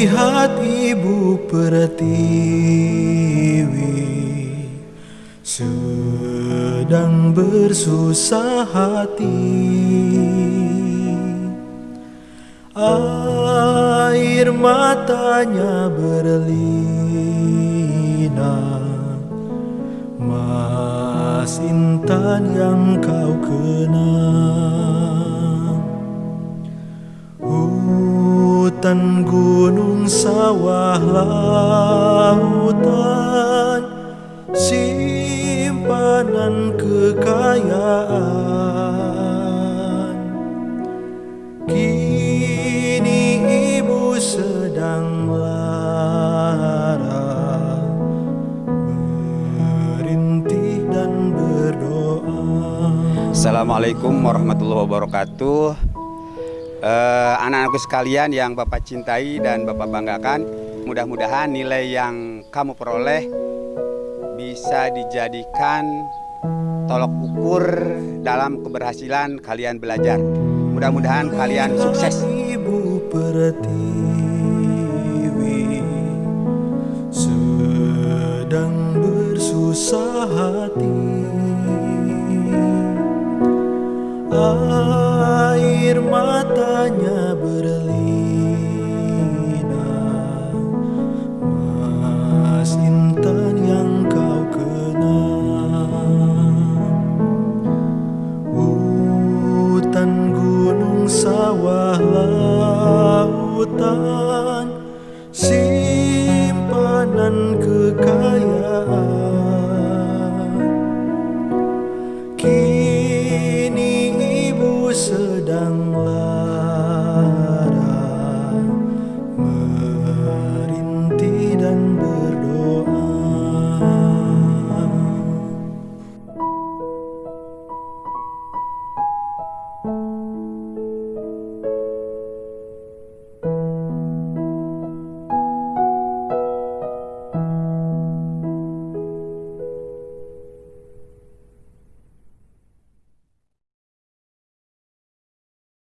Kulihat ibu pertiwi Sedang bersusah hati. Air matanya berlinang Mas Intan yang kau kenang Hutan, gunung, sawah, lautan Simpanan kekayaan. Kini ibu sedang dan berdoa. Assalamualaikum warahmatullahi wabarakatuh Anak-anakku sekalian yang Bapak cintai dan Bapak banggakan Mudah-mudahan nilai yang kamu peroleh Bisa dijadikan tolok ukur dalam keberhasilan kalian belajar. Mudah-mudahan kalian sukses. Ibu pertiwi sedang bersusah hati Air matanya berlinang Mas Intan yang kau kenang Hutan, gunung, sawah, lautan sen